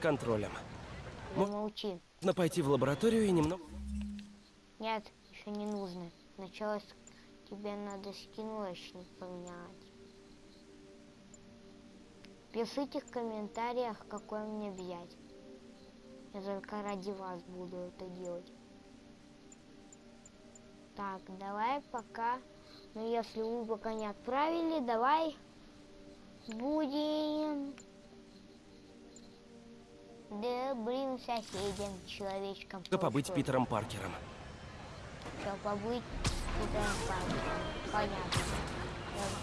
контролем. Ну, молчи. Нужно пойти в лабораторию и немного... Нет, еще не нужно. Сначала тебе надо скинлочник поменять. Пишите в комментариях, какой мне взять. Я только ради вас буду это делать. Так, давай пока. Ну, если вы пока не отправили, давай будем добрым соседям, человечкам. Что побыть Что? Питером Паркером. Все, побыть Питером Паркером. Понятно.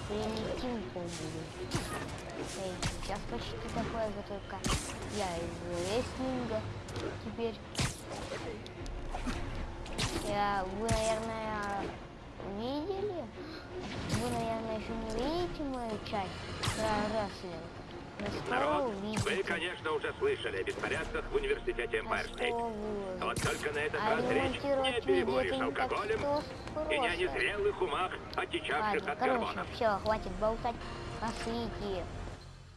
Прилетим побуду. Эй, сейчас почти такое же, только я из рестлинга теперь. Я, вы, наверное, видели? Вы, наверное, еще не видите мою часть про рестлинг. Народ, вы, конечно, уже слышали о беспорядках в университете А Эмпайр-Стейт. что вы? Вот только на этот А раз речь не о переборе видео с это не так алкоголем и не о незрелых умах, отечавших Ладно, от короче, гормонов. все, хватит болтать. Пошлите.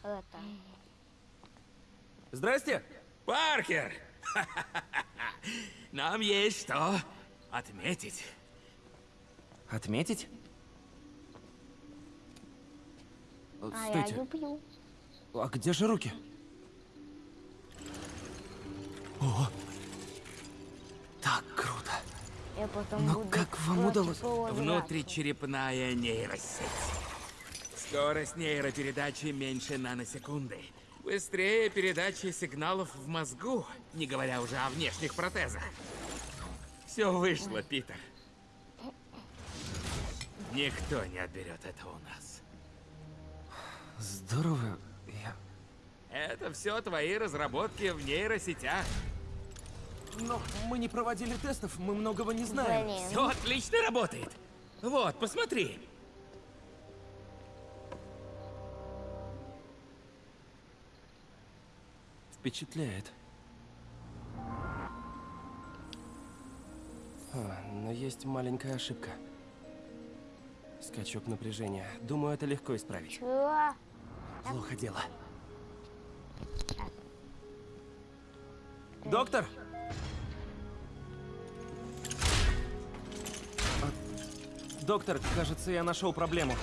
Это. Здрасте! Паркер! Нам есть что отметить. Отметить? А я Стойте, люблю. А где же руки? О! Так круто! Я потом Но буду как вам удалось? Внутричерепная нейросеть. Скорость нейропередачи меньше наносекунды. Быстрее передачи сигналов в мозгу, не говоря уже о внешних протезах. Все вышло, Питер. Никто не отберет это у нас. Здорово. Это все твои разработки в нейросетях. Но мы не проводили тестов, мы многого не знаем. Блин. Все отлично работает. Вот, посмотри. Впечатляет. А, но есть маленькая ошибка. Скачок напряжения. Думаю, это легко исправить. Чего? Плохо дело. Доктор! А, Доктор, кажется, я нашел проблему.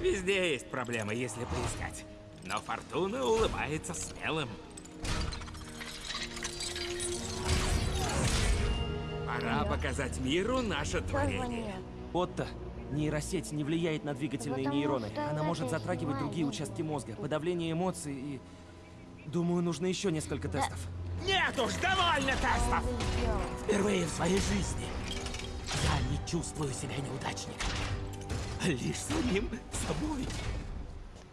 Везде есть проблемы, если поискать. Но Фортуна улыбается смелым. Пора показать миру наше творение. Отто, нейросеть не влияет на двигательные нейроны. Она может затрагивать другие участки мозга, подавление эмоций и... Думаю, нужно еще несколько тестов. Нет уж, довольно тестов! Впервые в своей жизни я не чувствую себя неудачником. Лишь самим собой.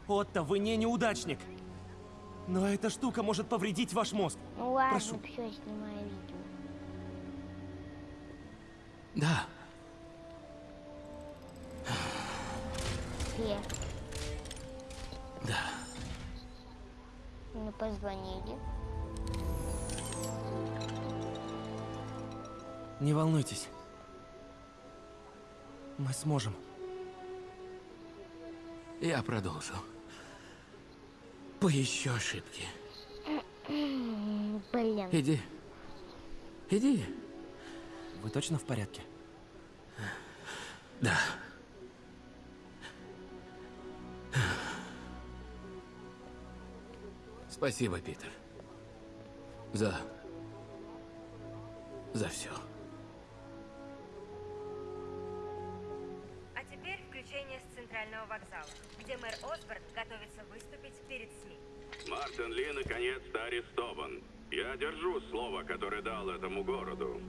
Отто, вы не неудачник. Но эта штука может повредить ваш мозг. Ну ладно, Прошу. все, снимаю видео. Да, Все. да. Мне позвонили. Не волнуйтесь. Мы сможем. Я продолжу. Поищу ошибки. Блин. Иди. Иди. Вы точно в порядке? Да. Спасибо, Питер. За... За все. А теперь включение с центрального вокзала, где мэр Осборн готовится выступить перед СМИ. Мартин Ли наконец-то арестован. Я держу слово, которое дал этому городу.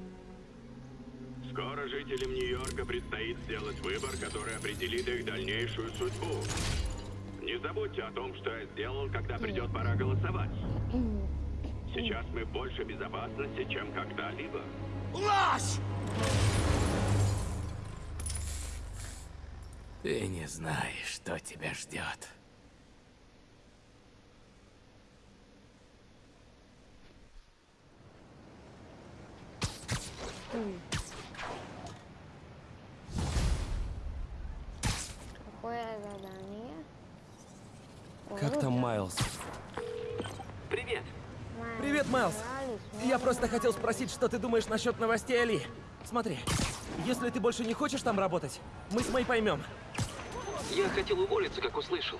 Скоро жителям Нью-Йорка предстоит сделать выбор, который определит их дальнейшую судьбу. Не забудьте о том, что я сделал, когда придет пора голосовать. Сейчас мы в большей безопасности, чем когда-либо. Ложь! Ты не знаешь, что тебя ждет. Какое Как там Майлз? Привет, Майлз. Старались, Я просто хотел спросить, что ты думаешь насчет новостей Али. Смотри, если ты больше не хочешь там работать, мы с Мэй поймем. Я хотел уволиться, как услышал.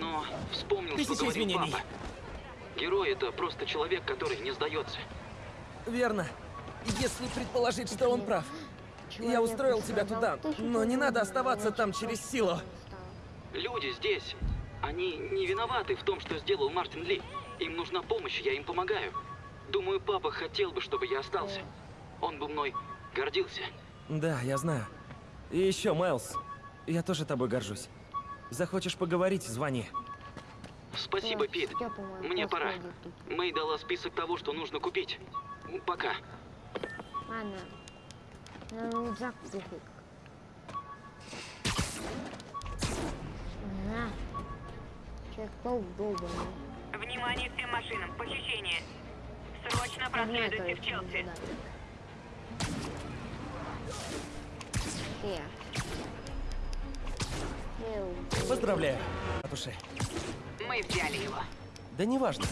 Но вспомнил, Тысяча что говорил извинений. папа. Герой — это просто человек, который не сдается. Верно. Если предположить, что он прав. Я устроил тебя туда, но не надо оставаться там через силу. Люди здесь, они не виноваты в том, что сделал Мартин Ли. Им нужна помощь, я им помогаю. Думаю, папа хотел бы, чтобы я остался. Он бы мной гордился. Да, я знаю. И еще, Майлз, я тоже тобой горжусь. Захочешь поговорить, звони. Спасибо, Пит. Мне пора. Мэй дала список того, что нужно купить. Пока. Ладно. Рюкзак пофиг. На. Человек-паук долбанный. Внимание всем машинам, похищение. Срочно проследуйте в Челси. Все. Поздравляю, матуши. Мы взяли его. Да неважно.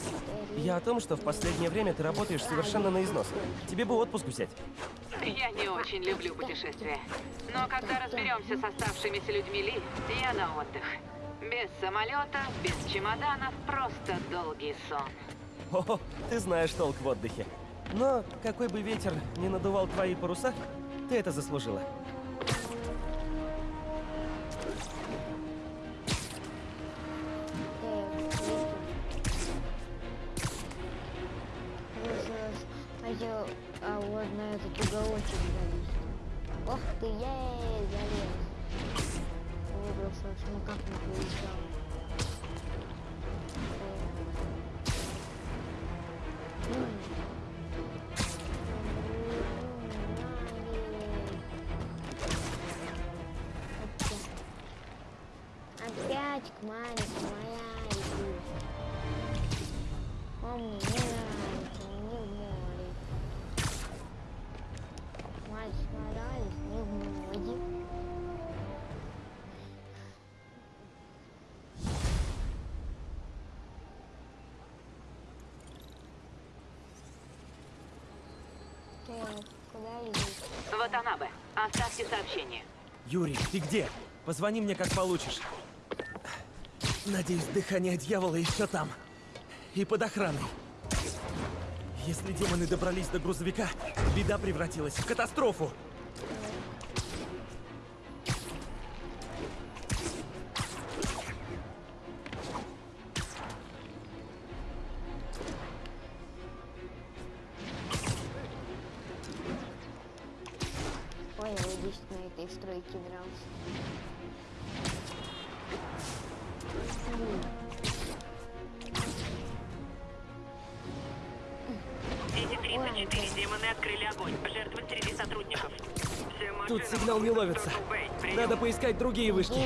Я о том, что в последнее время ты работаешь совершенно на износ. Тебе бы отпуск взять. Я не очень люблю путешествия. Но когда разберемся с оставшимися людьми Ли, я на отдых. Без самолета, без чемоданов, просто долгий сон. О, ты знаешь толк в отдыхе. Но какой бы ветер не надувал твои паруса, ты это заслужила. Хотел а вот на этот уголочек залезть. Ох ты, ей, залез. Выбрался, уж никак не получал. Опять к маленькой моя. Он мне не нравится, не в море. Мать сморались, не в море. Ватанабе, оставьте сообщение. Юрий, ты где? Позвони мне, как получишь. Надеюсь, дыхание дьявола еще там. И под охраной. Если демоны добрались до грузовика, беда превратилась в катастрофу. Поискать другие вышки.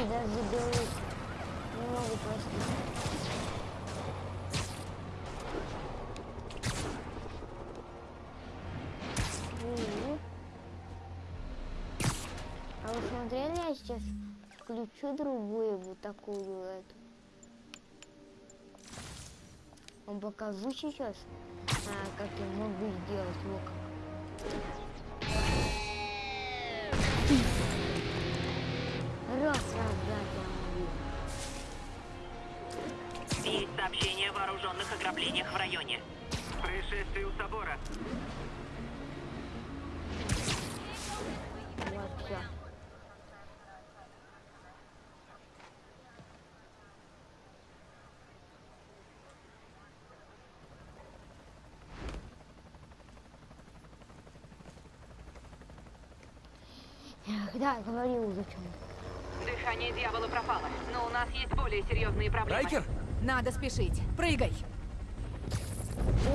А вы смотрели, я сейчас включу другую вот такую эту. Вам покажу сейчас, а, как я могу сделать вот Раз. Есть сообщение о вооруженных ограблениях в районе. Происшествие у собора. Вот все. Да, говорил уже чем. Дыхание дьявола пропало, но у нас есть более серьезные проблемы. Райкер? Надо спешить. Прыгай.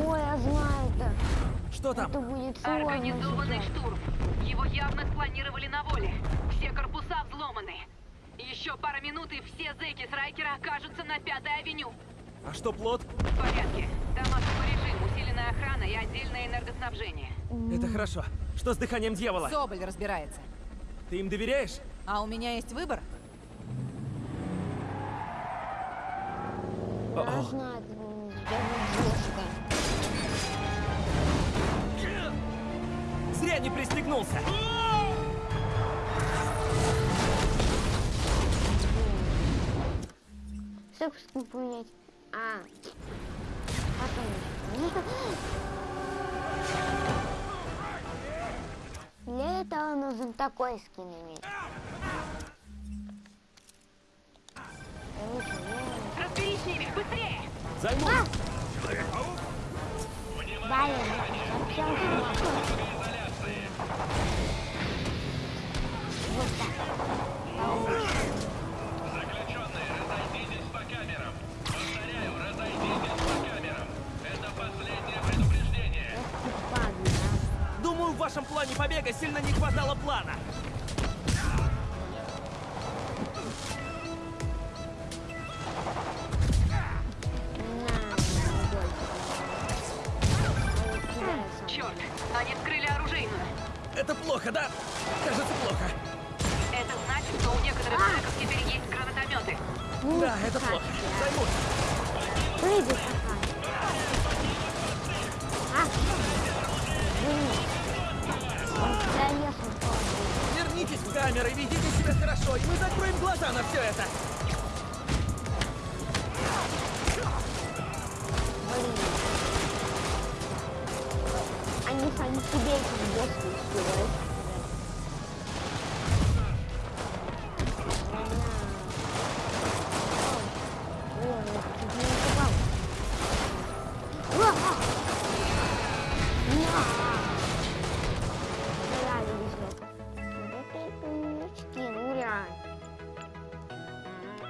Ой, я знаю это. Что там? Это будет сложно Организованный сейчас. штурм. Его явно спланировали на воле. Все корпуса взломаны. Еще пара минут, и все зэки с Райкера окажутся на Пятой авеню. А что плод? В порядке. Там особый режим, усиленная охрана и отдельное энергоснабжение. Это хорошо. Что с дыханием дьявола? Соболь разбирается. Ты им доверяешь? А у меня есть выбор? Важно, Зря не пристегнулся. Собственно, поменять. А. Потом. Для этого нужен такой скин иметь. Ними, быстрее! Займусь. Блин, совсем смешно. Вот так. Эх ты падла, а. Думаю, в вашем плане побега сильно не хватало плана. Какая. А? Пол. Вернитесь в камеры, ведите себя хорошо, и мы закроем глаза на все это.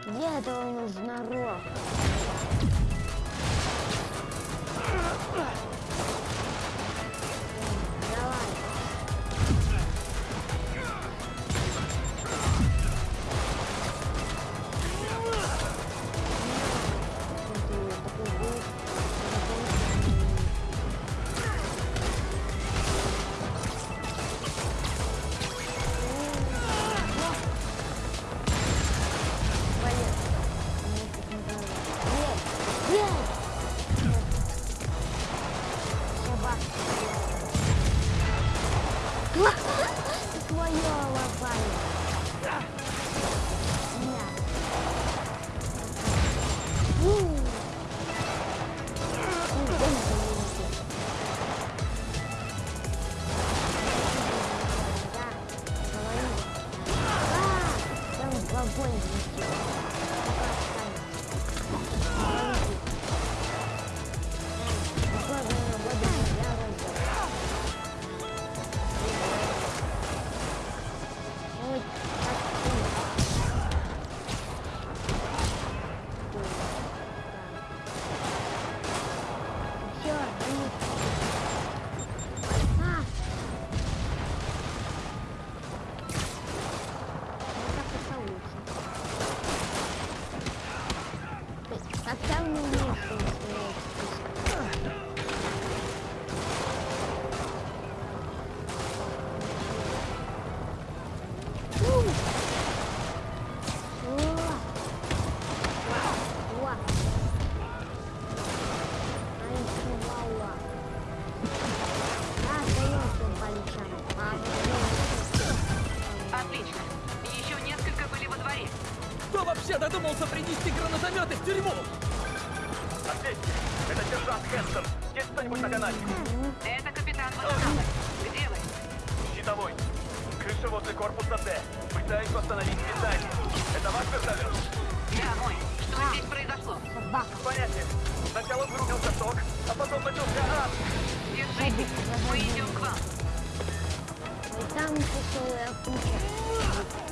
Где этого нужно рог? Твое лопание. На. Вообще додумался принести гранатометы в тюрьму? Ответьте, это сержант Хэнсон. Есть кто-нибудь на канале? Это капитан водоканала. Где вы? Щитовой. Крыша возле корпуса Д. Пытаюсь восстановить питание. Это ваш вертолет? Да, мой. Что здесь произошло? собака. Понятие. Сначала вырубился ток, а потом начался ад. Держитесь. Мы идем к вам. Ой, там тяжелая куча.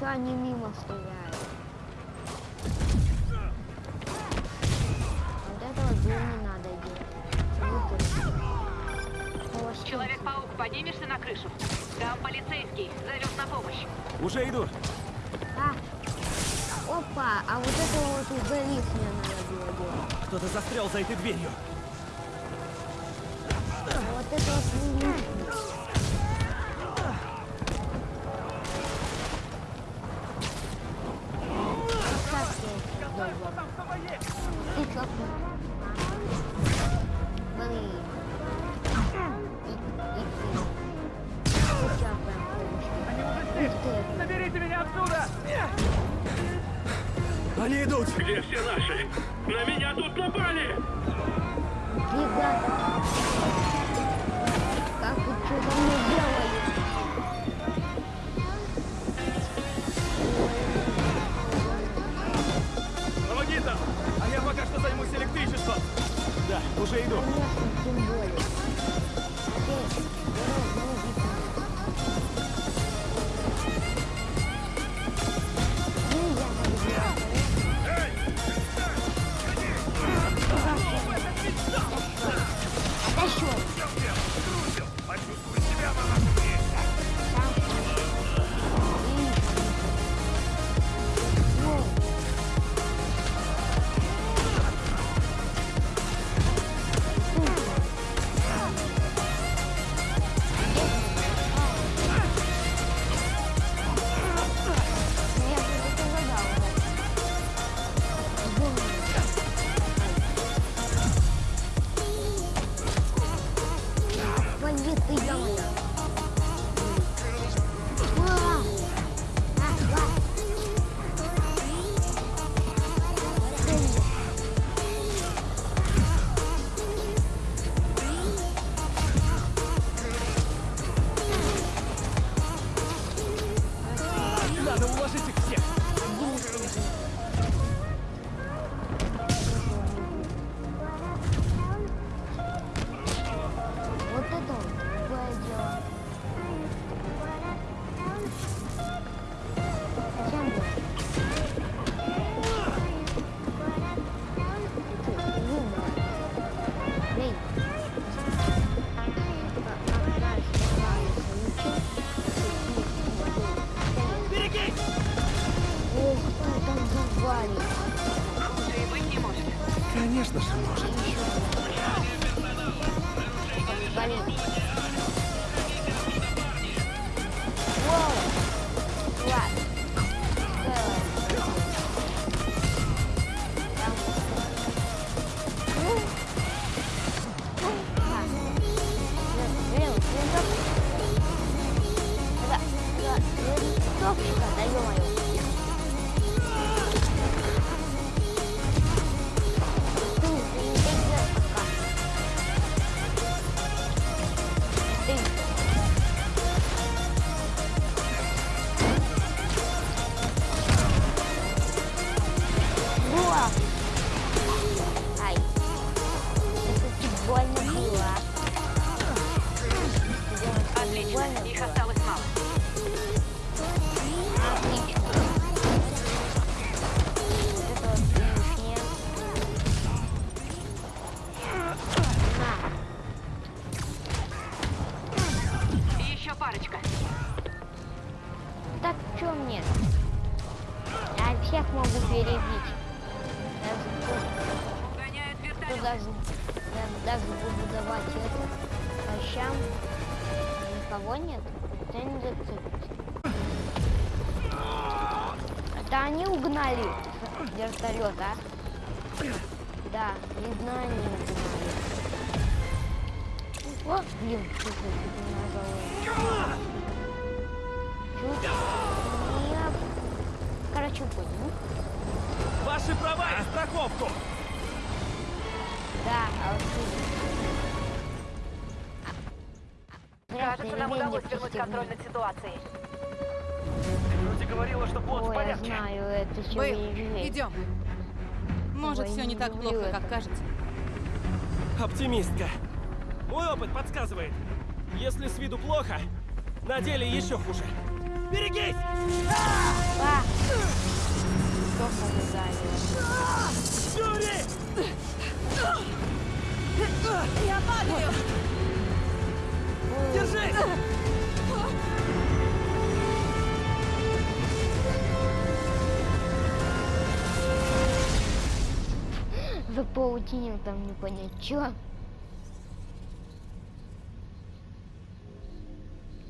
Че они мимо стреляют? Вот этого дурь не надо делать. Человек-паук, поднимешься на крышу? Там полицейский, зовет на помощь. Уже иду. А. Опа, а вот это вот уже лифт мне надо было делать. Кто-то застрял за этой дверью. А вот это вот Они идут! Где все наши? На меня тут напали! Ребята, как вы что там мне делали? Помоги там! А я пока что займусь электричеством. Да, уже иду. Конечно, тем более. Окей, перебить. То вертолет. даже, даже буду давать это по щам. Никого нет. Это не зацепится. Это они угнали вертолет, а? Да, видно они угнали. О, блин, чуть не нажала. Чуть не... Короче, понял. Ваши права и страховку! Да, а вот. Кажется, нам удалось не вернуть контроль над ситуацией. Вроде говорила, что плод в Ой, я порядке. знаю, это Бэйл, идем. Может, Ой, все не так плохо, это. как кажется. Оптимистка. Мой опыт подсказывает. Если с виду плохо, на деле еще хуже. Берегись! А! Только не занял. Юрий! Я падаю! Держись! Запаутинил там не понять чё.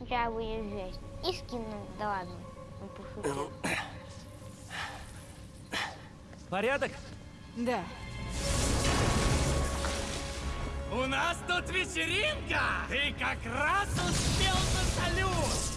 Я выезжать. И скину, да ладно. Ну. Порядок? Да. У нас тут вечеринка! Ты как раз успел на салют!